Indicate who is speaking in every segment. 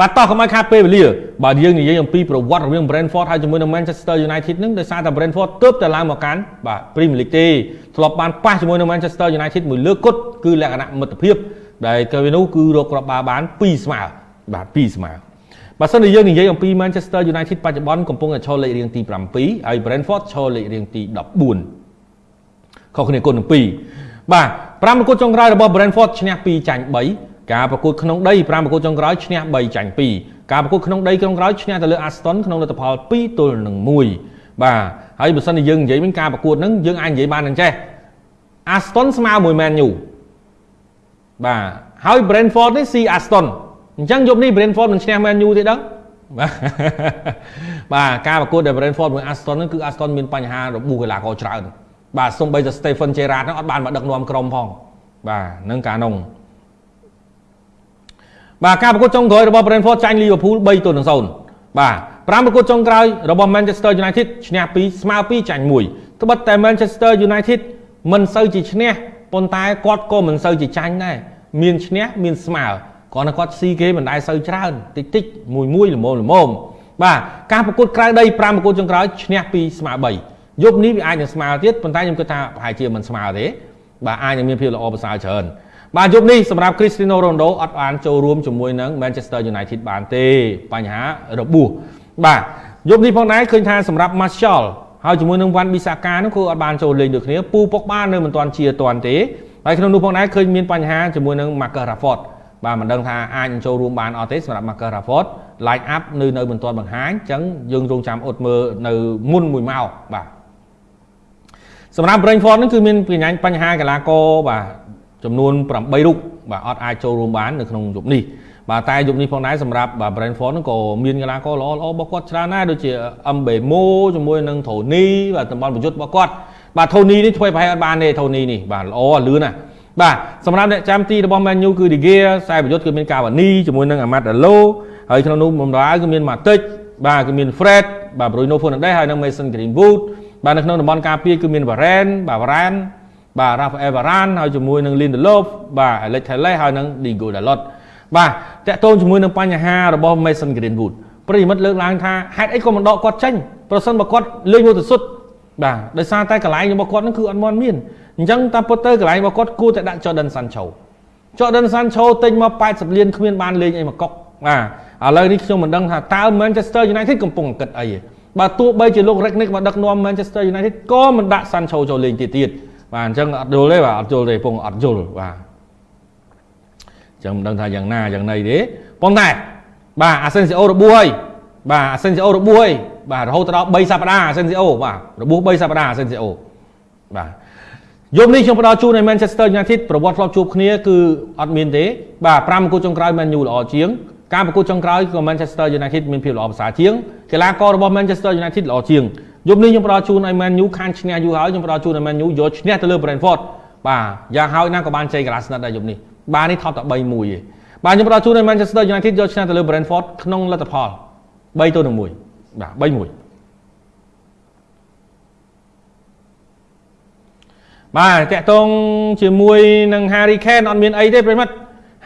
Speaker 1: បាទតោះកុំឲ្យខាតពេលវេលាបាទយើងនិយាយអំពីប្រវត្តិរវាង Brentford ហើយជាមួយនឹង Manchester United នឹងដោយសារតែ Brentford ទើបតែឡើងមកកាន់បាទ Premier League ទេធ្លាប់បានប៉ះជាមួយនឹង Manchester United មួយលើកគត់គឺលក្ខណៈមិត្តភាពដែលទៅវានោះគឺរកគ្រាប់បាល់បាន2ស្មើបាទ2ស្មើបើសិនជាយើងនិយាយអំពី Manchester United បច្ចុប្បន្នកំពុងតែឈរលេខរៀងទី7ហើយ Brentford ឈរលេខរៀងទី14ខុសគ្នាគុណនឹង2បាទ5ប្រកួតចុងក្រោយរបស់ Brentford ឈ្នះ2ចាញ់3 ការប្រកួតក្នុងដី5ប្រកួតចុងក្រោយឈ្នះ3ចាញ់2ការប្រកួតក្នុងដីក្នុងក្រោយឈ្នះទៅលើ Aston ក្នុងលទ្ធផល2ទល់នឹង1បាទហើយបើសិនជាយើងនិយាយវិញការប្រកួតហ្នឹងយើងអាចនិយាយបាននឹងចេះ Aston ស្មើមួយ Man U បាទហើយ Brentford នេះស៊ី Aston អញ្ចឹងយប់នេះ Brentford មិនឈ្នះ Man U ទេដឹងបាទបាទការប្រកួតដែល Brentford មួយ Aston ហ្នឹងគឺ Aston មានបញ្ហារបួសកីឡាករច្រើនបាទសូម្បីតែ Stephen Gerrard ហ្នឹងអត់បានមកដឹកនាំក្រុមផងបាទនឹងការនោះ បាទការប្រកួតចុងក្រោយរបស់ Brentford ចាញ់ Liverpool 3ទល់នឹង0បាទ5ប្រកួតចុងក្រោយរបស់ Manchester United ឈ្នះ2ស្មើ2ចាញ់1ត្បិតតែ Manchester United មិនសូវជាឈ្នះប៉ុន្តែគាត់ក៏មិនសូវជាចាញ់ដែរមានឈ្នះមានស្មើគាត់នៅគាត់ស៊ីគេមិនដែលសូវច្រើនតិចតិចមួយមួយល្មមល្មមបាទការប្រកួតក្រៅដី5ប្រកួតចុងក្រោយឈ្នះ2ស្មើ3យប់នេះវាអាចនឹងស្មើទៀតប៉ុន្តែខ្ញុំគិតថាប្រហែលជាមិនស្មើទេបាទអាចនឹងមានភាពល្អប្រសើរច្រើន បាទយប់នេះសម្រាប់ Cristiano Ronaldo អត់បានចូលរួមជាមួយនឹង Manchester United បានទេបញ្ហារបួសបាទយប់នេះផងដែរឃើញថាសម្រាប់ Martial ហើយជាមួយនឹងវ៉ាន់ប៊ីសាកានោះគឺអត់បានចូលលេងដូចគ្នាពូពុកបាននៅមិនទាន់ជាទាន់ទេហើយក្នុងនោះផងដែរឃើញមានបញ្ហាជាមួយនឹង Marcus Rashford បាទមិនដឹងថាអាចចូលរួមបានអត់ទេសម្រាប់ Marcus Rashford line up នៅនៅមិនទាន់បង្ហាញអញ្ចឹងយើងរងចាំអត់មើលនៅមុនមួយម៉ោងបាទសម្រាប់ Brentford នេះគឺមានបញ្ហាកីឡាករបាទ ចំនួន8រូបបាទអត់អាចចូលរួមបាននៅក្នុងយប់នេះបាទតែយប់នេះផងដែរសម្រាប់បាទ Brentford ហ្នឹងក៏មានកីឡាករល្អល្អរបស់គាត់ច្រើនដែរដូចជា Mbemo ជាមួយនឹង Tony បាទតំបន់ប្រយុទ្ធរបស់គាត់បាទ Tony នេះធ្វើប្រហែលអត់បានទេ Tony នេះបាទល្អលឿនណាស់បាទសម្រាប់អ្នកចាំទីរបស់ Man U គឺ De Gea ខ្សែប្រយុទ្ធគឺមាន Cavani ជាមួយនឹង Amad Diallo ហើយក្នុងនោះបម្រើគឺមាន Matic បាទគឺមាន Fred បាទ Bruno Fernandes ហើយនិង Mason Greenwood បាទនៅក្នុងតំបន់ការពារគឺមាន Varane បាទ Varane បាទ Rafael Varane ហើយជាមួយនឹង Lindelof បាទ Alex Telles ហើយនឹង Diego Dalot បាទតកតងជាមួយនឹងបញ្ហារបស់ Mason Greenwood ប្រិយមិត្តលើកឡើងថាហេតុអីក៏មិនដកគាត់ចេញប្រសិនបើគាត់លេងមួយទៅសុទ្ធបាទដោយសារតែកន្លែងរបស់គាត់នឹងគឺអត់មានមានអញ្ចឹងតាមពិតទៅកន្លែងរបស់គាត់គួរតែដាក់ Jordan Sancho Jordan Sancho ទិញមក80លានគ្មានបានលេងអីមកកុកបាទឥឡូវនេះខ្ញុំមិនដឹងថាតើ Manchester United កំពុងគិតអីបាទទោះបីជាលោក Ragnick មកដឹកនាំ Manchester United ក៏មិនដាក់ Sancho ចូលលេងទៀតទៀត បាទអញ្ចឹងអត់យល់ទេបាទអត់យល់ទេពងអត់យល់បាទអញ្ចឹងមិនដឹងថាយ៉ាងណាយ៉ាងណីទេប៉ុន្តែបាទ Asensio របួសហើយបាទ Asensio របួសហើយបាទរហូតដល់3សប្តាហ៍ Asensio បាទរបួស3សប្តាហ៍ Asensio បាទយប់នេះខ្ញុំផ្ដល់ជូនឲ្យ Manchester United ប្រវត្តិធ្លាប់ជួបគ្នាគឺអត់មានទេបាទ5ប្រកួតចុងក្រោយ Man U ល្អជាងការប្រកួតចុងក្រោយក៏ Manchester United មានភាពល្អប្រសើរជាងកីឡាកររបស់ Manchester United ល្អជាង យប់នេះខ្ញុំផ្ដល់ជូនឲ្យ Man U ខានឈ្នះយូរហើយខ្ញុំផ្ដល់ជូនឲ្យ Man U យកឈ្នះទៅលើ Brentford បាទយ៉ាងហើយណាក៏បានជ័យកីឡាស្និទ្ធដែរយប់នេះបាទនេះថប់តែ3-1ទេបាទខ្ញុំផ្ដល់ជូនឲ្យ Manchester United យកឈ្នះទៅលើ Brentford ក្នុងលទ្ធផល3ទៅ1បាទ3-1បាទតកតងជាមួយនឹង Harry Kane អត់មានអីទេប្រិមិត្ត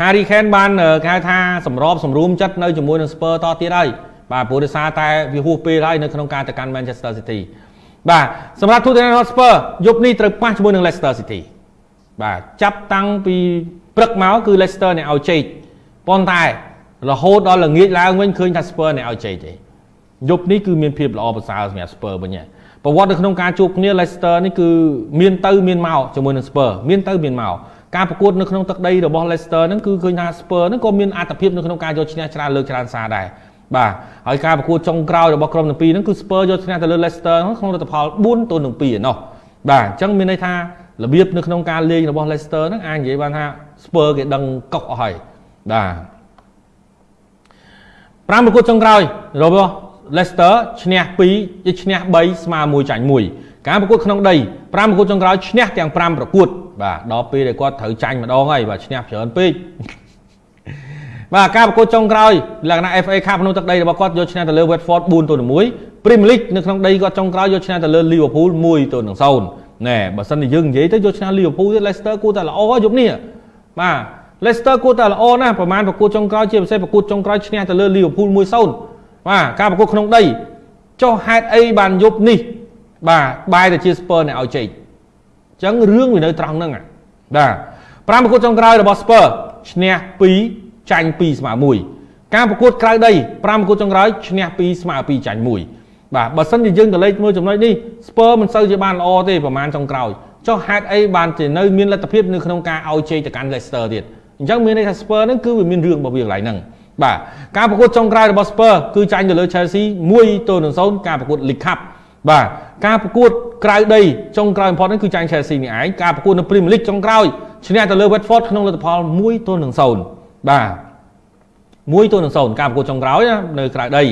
Speaker 1: Harry Kane បានគេហៅថាសម្របសម្រួមចិត្តនៅជាមួយនឹង Spurs តទៀតហើយ បាទព្រោះដោយសារតែវាហួសពេលហើយនៅក្នុងការទៅកាន់ Manchester City បាទសម្រាប់ Tottenham Hotspur យប់នេះត្រូវប៉ះជាមួយនឹង Leicester City បាទចាប់តាំងពីព្រឹកមកគឺ Leicester អ្នកឲ្យជ័យប៉ុន្តែរហូតដល់ល្ងាចឡើងវិញឃើញថា Spurs អ្នកឲ្យជ័យទេយប់នេះគឺមានភាពល្អប្រសើរសម្រាប់ Spurs វិញប្រវត្តិនៅក្នុងការជួបគ្នា Leicester នេះគឺមានទៅមានមកជាមួយនឹង Spurs មានទៅមានមកការប្រកួតនៅក្នុងទឹកដីរបស់ Leicester ហ្នឹងគឺឃើញថា Spurs ហ្នឹងក៏មានអត្ថប្រយោជន៍នៅក្នុងការយកឈ្នះច្រើនលើកច្រើនសារដែរ បាទហើយការប្រកួតចុងក្រោយរបស់ក្រុមទាំងពីរហ្នឹងគឺ Spurs យកឈ្នះទៅលើ Leicester ក្នុងលទ្ធផល4ទល់នឹង2ឯណោះបាទអញ្ចឹងមានន័យថារបៀបនៅក្នុងការលេងរបស់ Leicester ហ្នឹងអាចនិយាយបានថា Spurs គេដឹងកុកអស់ហើយបាទ5ប្រកួតចុងក្រោយរបស់ Leicester ឈ្នះ2ឈ្នះ3ស្មើ1ចាញ់1ការប្រកួតក្នុងដី5ប្រកួតចុងក្រោយឈ្នះទាំង5ប្រកួតបាទដល់ពេលដែលគាត់ត្រូវចាញ់ម្ដងហើយបាទឈ្នះច្រើនពេក បាទការប្រកួតចុងក្រោយលក្ខណៈ FA Cup ក្នុងទឹកដីរបស់គាត់យកឈ្នះទៅលើ Watford 4ទល់នឹង1 Premier League នៅក្នុងដីគាត់ចុងក្រោយយកឈ្នះទៅលើ Liverpool 1ទល់នឹង0ណែបើសិនជាយើងនិយាយទៅយកឈ្នះ Liverpool ទេ Leicester គួរតែល្អយប់នេះបាទ Leicester គួរតែល្អណាស់ប្រហែលប្រកួតចុងក្រោយជាពិសេសប្រកួតចុងក្រោយឈ្នះទៅលើ Liverpool 1-0បាទការប្រកួតក្នុងដីចុះហេតុអីបានយប់នេះបាទបាយទៅជា Spurs អ្នកឲ្យជ័យអញ្ចឹងរឿងវានៅត្រង់ហ្នឹងបាទ5ប្រកួតចុងក្រោយរបស់ Spurs ឈ្នះ2 ចាញ់2ស្មើ1ការប្រកួតក្រៅដី5ប្រកួតចុងក្រោយឈ្នះ2ស្មើ2ចាញ់1បាទបើសិនជាយើងទៅលេខមើលចំណុចនេះ Spurs មិនសូវជាបានល្អទេប្រហែលចុងក្រោយចុះហេតុអីបានជានៅមានលទ្ធភាពនៅក្នុងការឲ្យជ័យទៅកាន់ Leicester ទៀតអញ្ចឹងមានន័យថា Spurs ហ្នឹងគឺវាមានរឿងរបស់វាកន្លែងហ្នឹងបាទការប្រកួតចុងក្រោយរបស់ Spurs គឺចាញ់ទៅលើ Chelsea 1ទល់នឹង0ការប្រកួត League Cup បាទការប្រកួតក្រៅដីចុងក្រោយបំផុតហ្នឹងគឺចាញ់ Chelsea នេះឯងការប្រកួតនៅ Premier League ចុងក្រោយឈ្នះទៅលើ Watford ក្នុងលទ្ធផល1ទល់នឹង0 បាទ1ទល់នឹង0ការប្រកួតចុងក្រោយណានៅក្រៅដី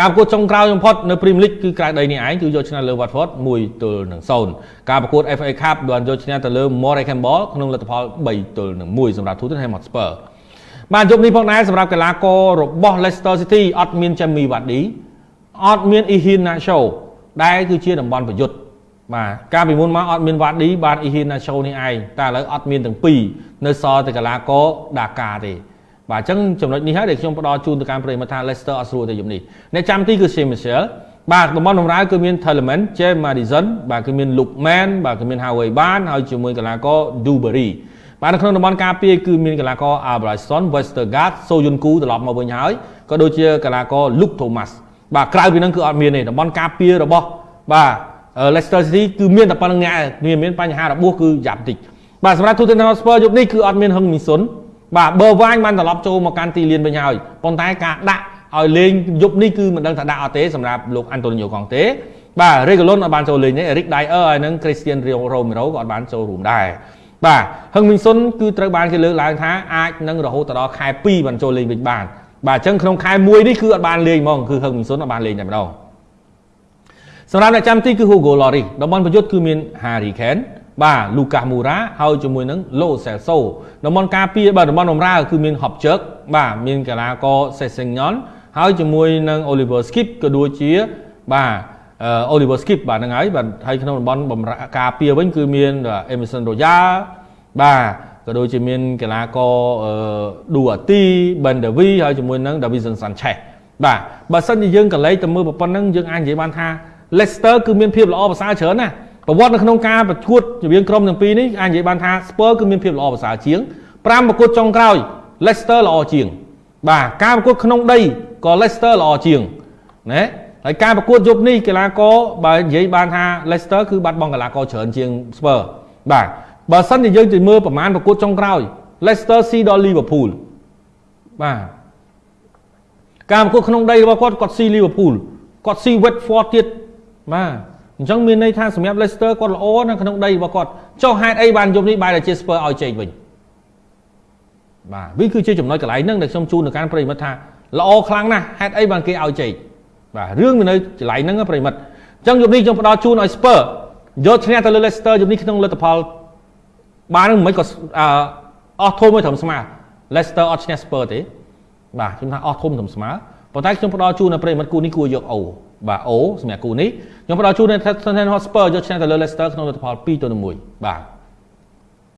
Speaker 1: ការប្រកួតចុងក្រោយបំផុតនៅ Premier League គឺក្រៅដីនេះឯងគឺយកឈ្នះលើ Watford 1ទល់នឹង0ការប្រកួត FA Cup បានយកឈ្នះទៅលើ Morecambe ក្នុងលទ្ធផល3ទល់នឹង1សម្រាប់ Tottenham Hotspur បានយប់នេះផងដែរសម្រាប់កីឡាកររបស់ Leicester City អត់មាន Jamie Vardy អត់មាន Ihean Nacho ដែលគឺជាតំបន់ប្រយុទ្ធបាទកាលពីមុនមកអត់មាន Vardy បាន Ihean Nacho នេះឯងតែឥឡូវអត់មានទាំងពីរនៅសល់តែកីឡាករ Dakar ទេ បាទអញ្ចឹងចំណុចនេះហើយដែលខ្ញុំផ្ដល់ជូនទៅកាន់ប្រិយមិត្តថា Leicester អត់ស្រួលទេយប់នេះអ្នកចាំទីគឺ Shane Mitchell បាទតំបន់បម្រើគឺមាន Telemann, James Madison បាទគឺមាន Lookman បាទគឺមាន Howie Barnes ហើយជាមួយកីឡាករ Dewberry បាទនៅក្នុងតំបន់ការពារគឺមានកីឡាករ Albrighton, Westergaard, Soyuncu ត្រឡប់មកវិញហើយក៏ដូចជាកីឡាករ Luke Thomas បាទក្រៅពីហ្នឹងគឺអត់មានទេតំបន់ការពាររបស់បាទ Leicester City គឺមានតែប៉ុណ្្នឹងអ្នកមានមានបញ្ហារបួសគឺយ៉ាប់តិចបាទសម្រាប់ Tottenham Hotspur យប់នេះគឺអត់មានហឹងមីសុន បាទបើវ៉ាញបានត្រឡប់ចូលមកកាន់ទីលានវិញហើយប៉ុន្តែការដាក់ឲ្យលេងយប់នេះគឺមិនដឹងថាដាក់អត់ទេសម្រាប់លោកអាន់តូនីញ៉ូកង់ទេបាទ Regulon អត់បានចូលលេងទេ Eric Dyer ហើយនឹង Christian Romero ក៏អត់បានចូលរួមដែរបាទហឹងមីងសុនគឺត្រូវបានគេលើកឡើងថាអាចនឹងរហូតដល់ខែ2បានចូលលេងវិញបានបាទអញ្ចឹងក្នុងខែ1នេះគឺអត់បានលេងហ្មងគឺហឹងមីងសុនអត់បានលេងតែម្ដងសម្រាប់អ្នកចាំទីគឺ Hugo Lloris តំបន់ប្រយុទ្ធគឺមាន Harry Kane បាទលូកាសមូរ៉ាហើយជាមួយនឹងឡូសេលសូតំបន់ការពារបាទតំបន់បម្រើគឺមានហប់ជើកបាទមានកីឡាករសេសេងញ៉ុនហើយជាមួយនឹង Oliver Skip ក៏ដូចជាបាទ Oliver Skip បាទហ្នឹងហើយបាទហើយក្នុងតំបន់បម្រើការពារវិញគឺមាន Emerson Royal បាទក៏ដូចជាមានកីឡាករ Duati Ben Davi ហើយជាមួយនឹង Davison Sanchez បាទបើសិនជាយើងកលេចទៅមើលប៉ុណ្ណឹងយើងអាចនិយាយបានថា Leicester គឺមានភាពល្អប្រសើរច្រើនណាស់ ប្រវត្តិនៅក្នុងការប្រកួតរវាងក្រុមទាំងពីរនេះអាចនិយាយបានថា Spurs គឺមានភាពល្អប្រសើរជាង5ប្រកួតចុងក្រោយ Leicester ល្អជាង បាទការប្រកួតក្នុងដីក៏ Leicester ល្អជាងណាហើយការប្រកួតយប់នេះកីឡាករបើនិយាយបានថា Leicester គឺបាត់បង់កីឡាករច្រើនជាង Spurs បាទបើសិនជាយើងទៅមើលប្រមាណប្រកួតចុងក្រោយ Leicester ស៊ីដល់ Liverpool បាទការប្រកួតក្នុងដីរបស់គាត់គាត់ស៊ី Liverpool គាត់ស៊ី Watford ទៀតបាទ អញ្ចឹងមានន័យថាសម្រាប់ Leicester គាត់ល្អនៅក្នុងដីរបស់គាត់ចុះហេតុអីបានយប់នេះបែរតែជា Spurs ឲ្យជែកវិញបាទវាគឺជាចំណុចកន្លែងហ្នឹងដែលខ្ញុំជូនទៅកាន់ប្រិមិត្តថាល្អខ្លាំងណាស់ហេតុអីបានគេឲ្យជែកបាទរឿងវានៅកន្លែងហ្នឹងប្រិមិត្តអញ្ចឹងយប់នេះខ្ញុំផ្ដល់ជូនឲ្យ Spurs យកឈ្នះទៅលើ Leicester យប់នេះក្នុងលទ្ធផលបាននឹងមិនក៏អស់ធំមួយត្រឹមស្មើ Leicester អត់ឈ្នះ Spurs ទេបាទខ្ញុំថាអស់ធំត្រឹមស្មើប៉ុន្តែខ្ញុំផ្ដល់ជូនដល់ប្រិមិត្តគូនេះគួរយកអូ បាទអូសម្រាប់គូនេះខ្ញុំផ្ដល់ជូននៅ Tottenham Hotspur យកឈ្នះទៅលើ Leicester ក្នុងលទ្ធផល2ទៅ1បាទ